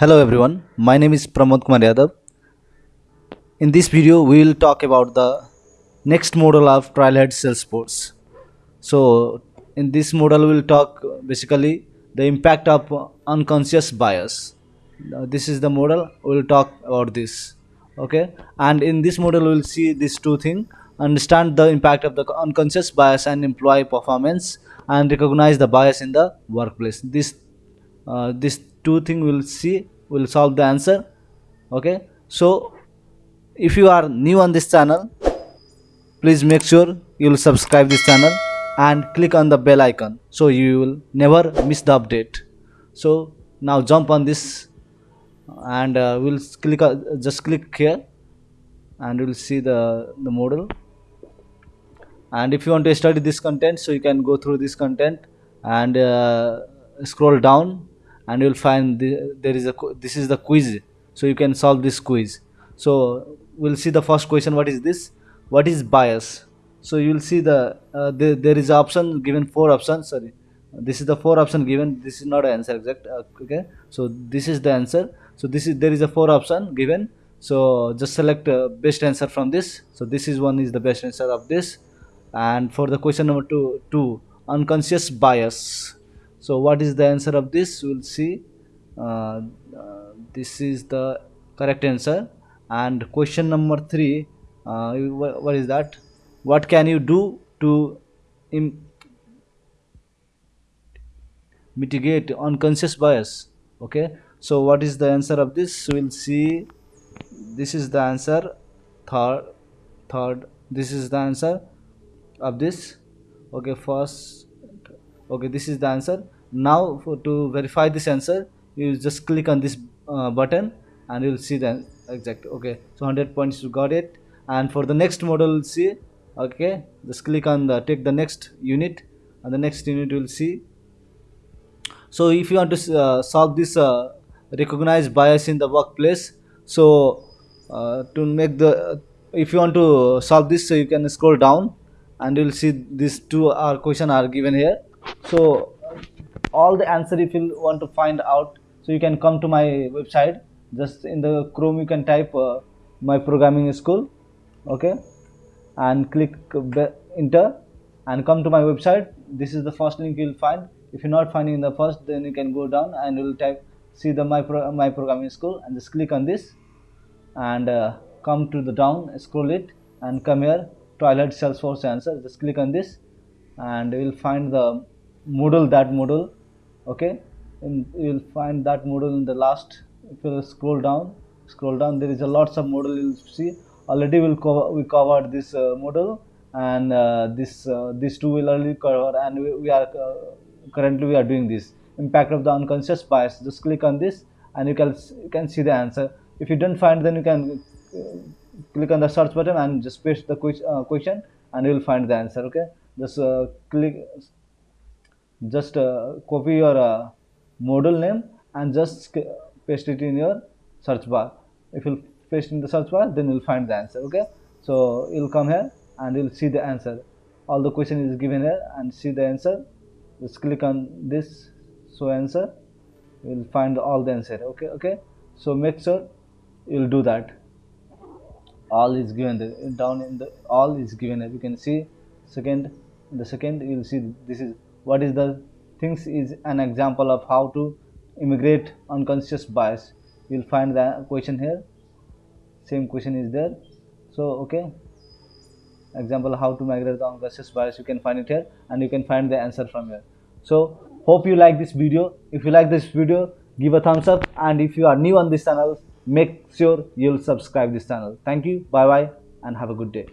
Hello everyone, my name is Pramod Kumar Yadav. In this video, we will talk about the next model of Trailhead Salesforce. So, in this model, we will talk basically the impact of unconscious bias. This is the model, we will talk about this. Okay, and in this model, we will see these two things understand the impact of the unconscious bias and employee performance and recognize the bias in the workplace. This uh, this two thing will see we'll solve the answer okay? So if you are new on this channel please make sure you will subscribe this channel and click on the bell icon so you will never miss the update. So now jump on this and uh, we'll click uh, just click here and you'll see the the model. And if you want to study this content so you can go through this content and uh, scroll down and you'll find the, there is a this is the quiz. So you can solve this quiz. So we'll see the first question what is this? What is bias? So you'll see the uh, there, is option given four options sorry. This is the four option given this is not an answer exact uh, okay? So this is the answer. So this is there is a four option given. So just select uh, best answer from this. So this is one is the best answer of this. And for the question number two two unconscious bias so what is the answer of this? We'll see. Uh, uh, this is the correct answer. And question number three uh, wha- what is that? What can you do to mitigate unconscious bias? Okay. So what is the answer of this? We'll see. This is the answer. Third third this is the answer of this. Okay first okay this is the answer now for to verify this answer you just click on this uh, button and you'll see the exact okay. So 100 points you got it. And for the next model see okay. Just click on the take the next unit. And the next unit you'll see. So if you want to uh, solve this uh, recognized bias in the workplace so uh, to make the if you want to solve this so you can scroll down and you'll see these two are question are given here. So all the answer if you want to find out so you can come to my website. Just in the chrome you can type uh, my programming school okay? And click enter and come to my website. This is the first link you'll find. If you're not finding the first then you can go down and you'll type see the my pro- my programming school and just click on this and uh, come to the down scroll it and come here twilight salesforce answer. Just click on this and you will find the model that model okay? And you will find that model in the last if you scroll down scroll down there is a lots of model you'll see. Already we'll cover we covered this uh, model and uh, this uh, these two will already cover and we, we are uh, currently we are doing this. Impact of the unconscious bias. Just click on this and you can you can see the answer. If you don't find then you can uh, click on the search button and just paste the uh, question and you will find the answer okay? Just uh, click just uh, copy your uh, model name and just paste it in your search bar. If you paste in the search bar then you'll find the answer okay? So you'll come here and you'll see the answer. All the question is given here and see the answer. Just click on this so answer. You'll find all the answer okay okay? So make sure you'll do that. All is given there down in the all is given as you can see second in the second you'll see this is what is the things is an example of how to immigrate unconscious bias. You'll find the question here. Same question is there. So okay. Example how to migrate the unconscious bias. You can find it here and you can find the answer from here. So hope you like this video. If you like this video give a thumbs up and if you are new on this channel make sure you'll subscribe this channel. Thank you. Bye bye and have a good day